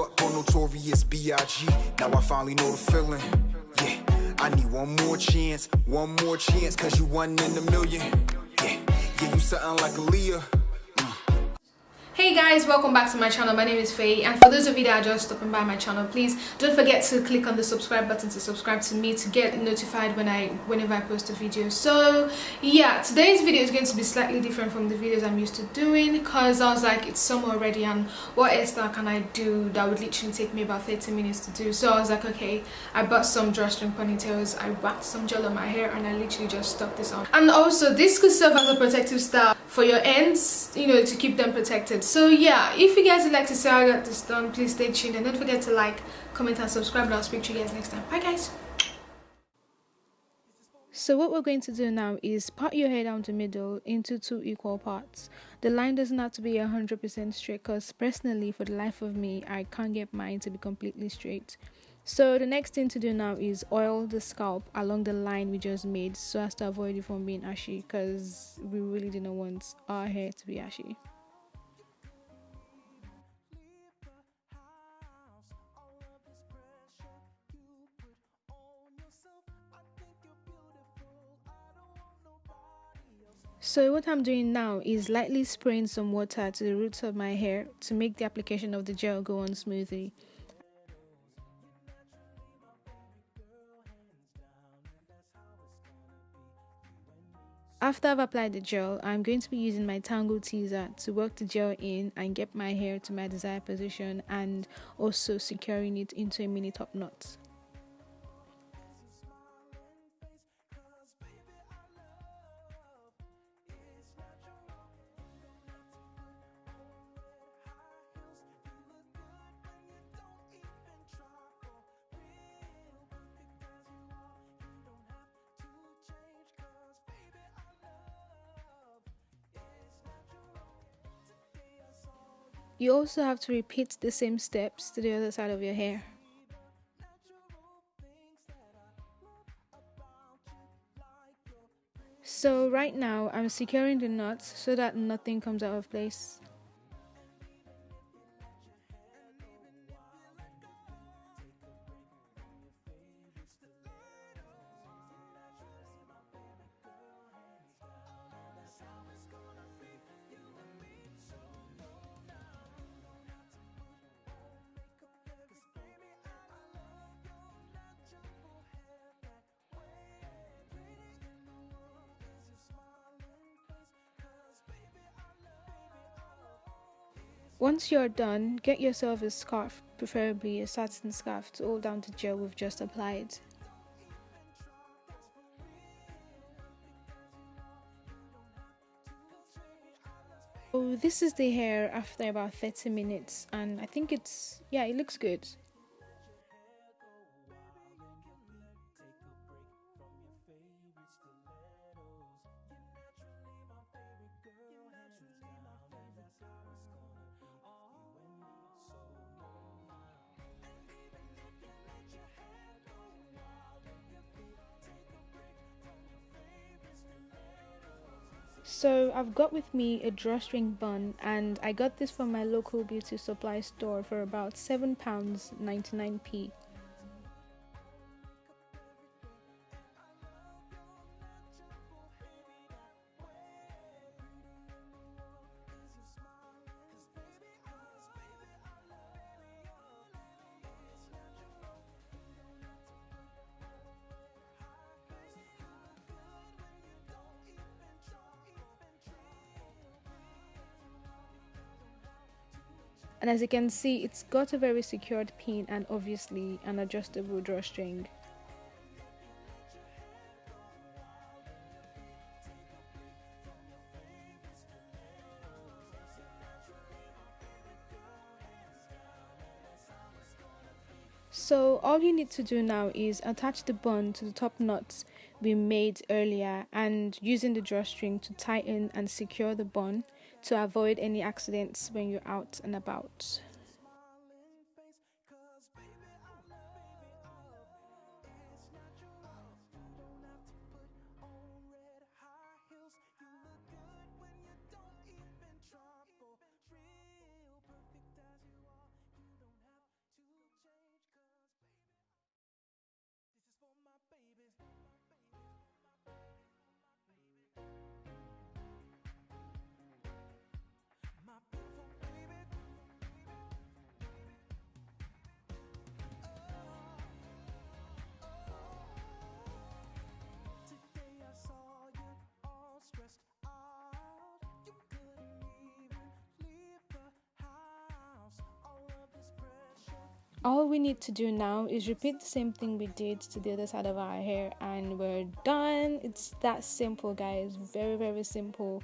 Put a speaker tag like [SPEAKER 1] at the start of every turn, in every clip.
[SPEAKER 1] grew up on Notorious B.I.G. Now I finally know the feeling. Yeah, I need one more chance, one more chance, cause you one in a million. Yeah, yeah, you something like Aaliyah.
[SPEAKER 2] Hey guys welcome back to my channel. My name is Faye and for those of you that are just stopping by my channel please don't forget to click on the subscribe button to subscribe to me to get notified when I whenever I post a video. So yeah today's video is going to be slightly different from the videos I'm used to doing because I was like it's summer already and what hairstyle can I do that would literally take me about 30 minutes to do? So I was like okay I bought some drawstring ponytails I waxed some gel on my hair and I literally just stuck this on. And also this could serve as a protective style for your ends you know to keep them protected so yeah if you guys would like to see how i got this done please stay tuned and don't forget to like comment and subscribe and i'll speak to you guys next time bye guys so what we're going to do now is part your hair down the middle into two equal parts. The line doesn't have to be 100% straight because personally for the life of me I can't get mine to be completely straight. So the next thing to do now is oil the scalp along the line we just made so as to avoid it from being ashy because we really didn't want our hair to be ashy. So what I'm doing now is lightly spraying some water to the roots of my hair to make the application of the gel go on smoothly. After I've applied the gel, I'm going to be using my Tangle Teezer to work the gel in and get my hair to my desired position and also securing it into a mini top knot. You also have to repeat the same steps to the other side of your hair. So right now I'm securing the knots so that nothing comes out of place. Once you're done, get yourself a scarf, preferably a satin scarf to hold down the gel we've just applied. So this is the hair after about 30 minutes and I think it's, yeah, it looks good. So I've got with me a drawstring bun and I got this from my local beauty supply store for about £7.99p. and as you can see it's got a very secured pin and obviously an adjustable drawstring. So all you need to do now is attach the bun to the top knots we made earlier and using the drawstring to tighten and secure the bun to avoid any accidents when you're out and about. All we need to do now is repeat the same thing we did to the other side of our hair and we're done. It's that simple guys. Very very simple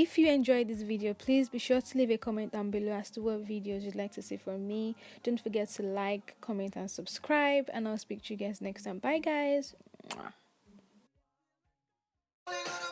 [SPEAKER 2] If you enjoyed this video, please be sure to leave a comment down below as to what videos you'd like to see from me. Don't forget to like, comment and subscribe and I'll speak to you guys next time. Bye guys! Mwah.